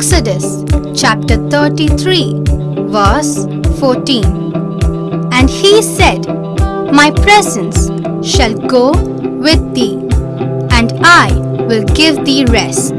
Exodus chapter 33, verse 14. And he said, My presence shall go with thee, and I will give thee rest.